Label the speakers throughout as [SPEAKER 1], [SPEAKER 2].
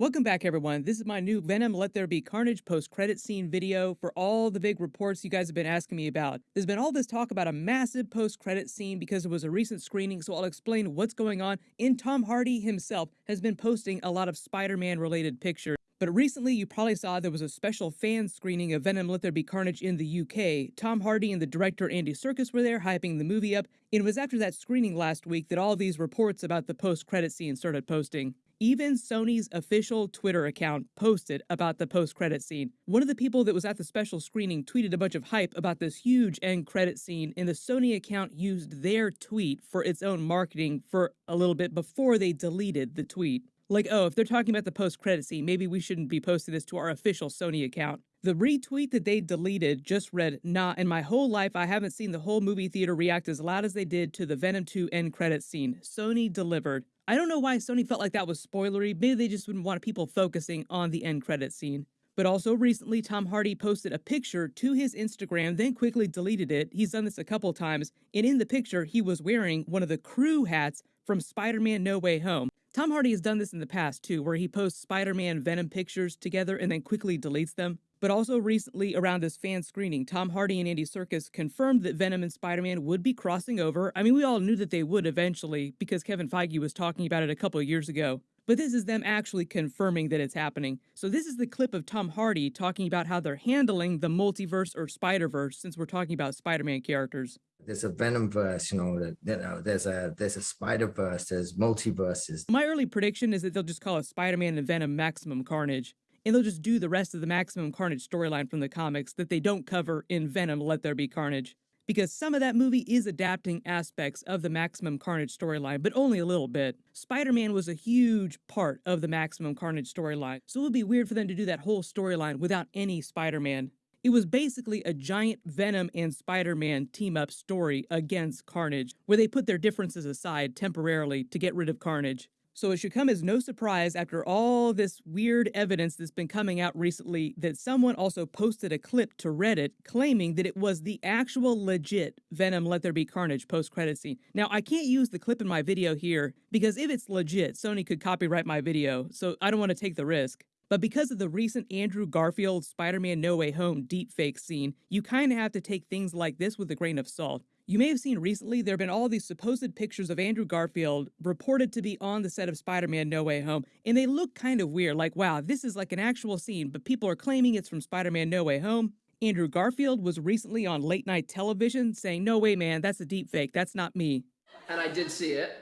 [SPEAKER 1] Welcome back, everyone. This is my new Venom Let There Be Carnage post credit scene video for all the big reports you guys have been asking me about. There's been all this talk about a massive post credit scene because it was a recent screening, so I'll explain what's going on. And Tom Hardy himself has been posting a lot of Spider Man related pictures. But recently, you probably saw there was a special fan screening of Venom Let There Be Carnage in the UK. Tom Hardy and the director Andy Serkis were there, hyping the movie up. And it was after that screening last week that all these reports about the post credit scene started posting. Even Sony's official Twitter account posted about the post credit scene. One of the people that was at the special screening tweeted a bunch of hype about this huge end credit scene, and the Sony account used their tweet for its own marketing for a little bit before they deleted the tweet. Like, oh, if they're talking about the post credit scene, maybe we shouldn't be posting this to our official Sony account. The retweet that they deleted just read, Nah, in my whole life, I haven't seen the whole movie theater react as loud as they did to the Venom 2 end credit scene. Sony delivered. I don't know why Sony felt like that was spoilery. Maybe they just wouldn't want people focusing on the end credit scene. But also recently, Tom Hardy posted a picture to his Instagram, then quickly deleted it. He's done this a couple times. And in the picture, he was wearing one of the crew hats from Spider Man No Way Home. Tom Hardy has done this in the past too, where he posts Spider Man Venom pictures together and then quickly deletes them. But also recently, around this fan screening, Tom Hardy and Andy Serkis confirmed that Venom and Spider Man would be crossing over. I mean, we all knew that they would eventually because Kevin Feige was talking about it a couple of years ago. But this is them actually confirming that it's happening. So, this is the clip of Tom Hardy talking about how they're handling the multiverse or Spider Verse since we're talking about Spider Man characters.
[SPEAKER 2] There's a Venom verse, you know, that you know, there's a there's a Spider Verse, there's multiverses.
[SPEAKER 1] My early prediction is that they'll just call it Spider Man and Venom Maximum Carnage and they'll just do the rest of the Maximum Carnage storyline from the comics that they don't cover in Venom Let There Be Carnage. Because some of that movie is adapting aspects of the Maximum Carnage storyline, but only a little bit. Spider Man was a huge part of the Maximum Carnage storyline, so it would be weird for them to do that whole storyline without any Spider Man. It was basically a giant Venom and Spider Man team up story against Carnage, where they put their differences aside temporarily to get rid of Carnage. So it should come as no surprise after all this weird evidence that's been coming out recently that someone also posted a clip to Reddit claiming that it was the actual legit Venom Let There Be Carnage post credit scene. Now, I can't use the clip in my video here because if it's legit, Sony could copyright my video, so I don't want to take the risk. But because of the recent Andrew Garfield Spider Man No Way Home deepfake scene, you kind of have to take things like this with a grain of salt. You may have seen recently there have been all these supposed pictures of Andrew Garfield reported to be on the set of Spider Man No Way Home, and they look kind of weird. Like, wow, this is like an actual scene, but people are claiming it's from Spider Man No Way Home. Andrew Garfield was recently on late night television saying, No way, man, that's a deep fake. That's not me.
[SPEAKER 3] And I did see it,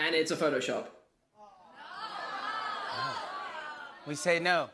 [SPEAKER 3] and it's a Photoshop.
[SPEAKER 4] We say no.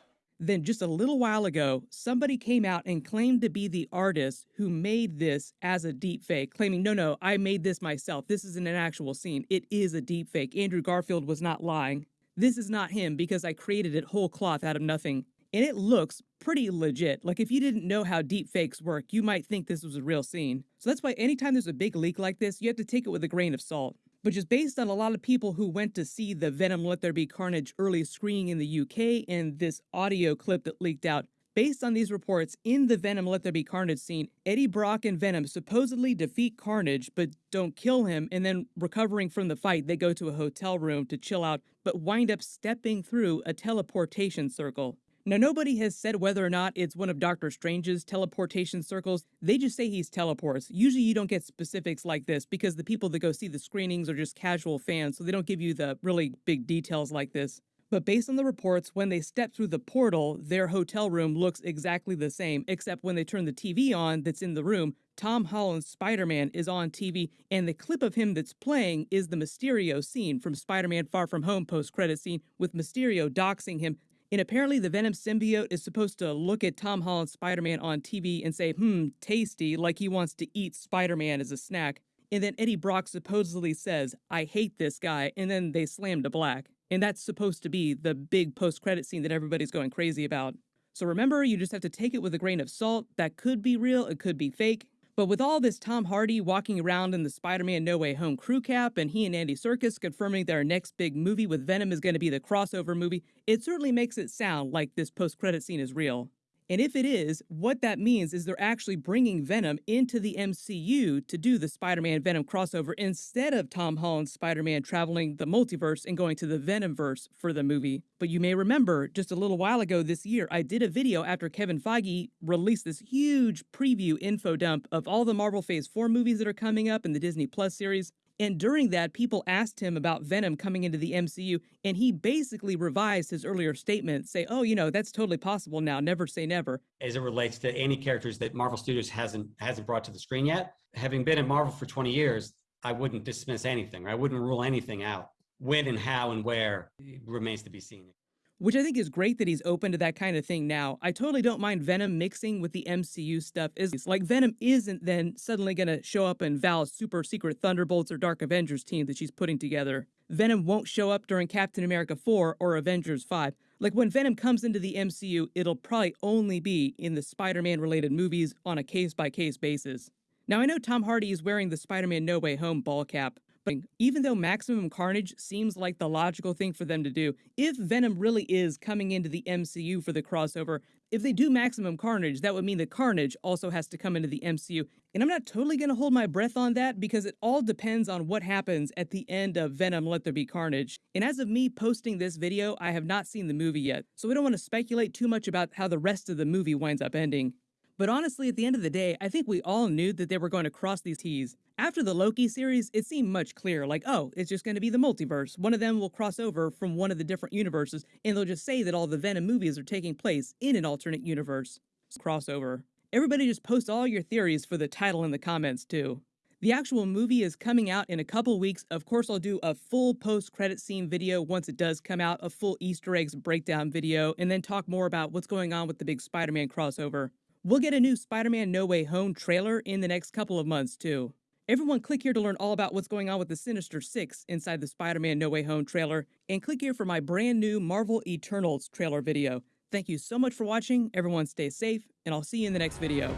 [SPEAKER 1] Then, just a little while ago, somebody came out and claimed to be the artist who made this as a deepfake, claiming, no, no, I made this myself. This isn't an actual scene. It is a deepfake. Andrew Garfield was not lying. This is not him because I created it whole cloth out of nothing. And it looks pretty legit. Like, if you didn't know how deepfakes work, you might think this was a real scene. So that's why anytime there's a big leak like this, you have to take it with a grain of salt which is based on a lot of people who went to see the Venom Let There Be Carnage early screening in the UK and this audio clip that leaked out. Based on these reports, in the Venom Let There Be Carnage scene, Eddie Brock and Venom supposedly defeat Carnage but don't kill him, and then recovering from the fight, they go to a hotel room to chill out but wind up stepping through a teleportation circle. Now, nobody has said whether or not it's one of Doctor Strange's teleportation circles. They just say he's teleports. Usually, you don't get specifics like this because the people that go see the screenings are just casual fans, so they don't give you the really big details like this. But based on the reports, when they step through the portal, their hotel room looks exactly the same, except when they turn the TV on that's in the room, Tom Holland's Spider Man is on TV, and the clip of him that's playing is the Mysterio scene from Spider Man Far From Home post credit scene with Mysterio doxing him and apparently, the Venom symbiote is supposed to look at Tom Holland's Spider Man on TV and say, hmm, tasty, like he wants to eat Spider Man as a snack. And then Eddie Brock supposedly says, I hate this guy, and then they slam to black. And that's supposed to be the big post credit scene that everybody's going crazy about. So remember, you just have to take it with a grain of salt. That could be real, it could be fake. But with all this Tom Hardy walking around in the Spider Man No Way Home crew cap and he and Andy Serkis confirming their next big movie with Venom is going to be the crossover movie, it certainly makes it sound like this post credit scene is real. And if it is, what that means is they're actually bringing Venom into the MCU to do the Spider Man Venom crossover instead of Tom Holland's Spider Man traveling the multiverse and going to the Venomverse for the movie. But you may remember just a little while ago this year, I did a video after Kevin Feige released this huge preview info dump of all the Marvel Phase 4 movies that are coming up in the Disney Plus series. And during that, people asked him about Venom coming into the MCU, and he basically revised his earlier statement, say, "Oh, you know, that's totally possible now. Never say never."
[SPEAKER 5] As it relates to any characters that Marvel Studios hasn't hasn't brought to the screen yet, having been at Marvel for 20 years, I wouldn't dismiss anything. I wouldn't rule anything out. When and how and where remains to be seen
[SPEAKER 1] which I think is great that he's open to that kind of thing now. I totally don't mind Venom mixing with the MCU stuff. Is like Venom isn't then suddenly going to show up in Val's super secret Thunderbolts or Dark Avengers team that she's putting together. Venom won't show up during Captain America 4 or Avengers 5. Like when Venom comes into the MCU, it'll probably only be in the Spider Man related movies on a case by case basis. Now, I know Tom Hardy is wearing the Spider Man No Way Home ball cap, but even though Maximum Carnage seems like the logical thing for them to do, if Venom really is coming into the MCU for the crossover, if they do Maximum Carnage, that would mean that Carnage also has to come into the MCU. And I'm not totally going to hold my breath on that because it all depends on what happens at the end of Venom Let There Be Carnage. And as of me posting this video, I have not seen the movie yet, so I don't want to speculate too much about how the rest of the movie winds up ending. But honestly, at the end of the day, I think we all knew that they were going to cross these T's. After the Loki series, it seemed much clearer like, oh, it's just going to be the multiverse. One of them will cross over from one of the different universes, and they'll just say that all the Venom movies are taking place in an alternate universe. Crossover. Everybody just post all your theories for the title in the comments, too. The actual movie is coming out in a couple weeks. Of course, I'll do a full post credit scene video once it does come out, a full Easter eggs breakdown video, and then talk more about what's going on with the big Spider Man crossover. We'll get a new Spider Man No Way Home trailer in the next couple of months, too. Everyone, click here to learn all about what's going on with the Sinister Six inside the Spider Man No Way Home trailer, and click here for my brand new Marvel Eternals trailer video. Thank you so much for watching. Everyone, stay safe, and I'll see you in the next video.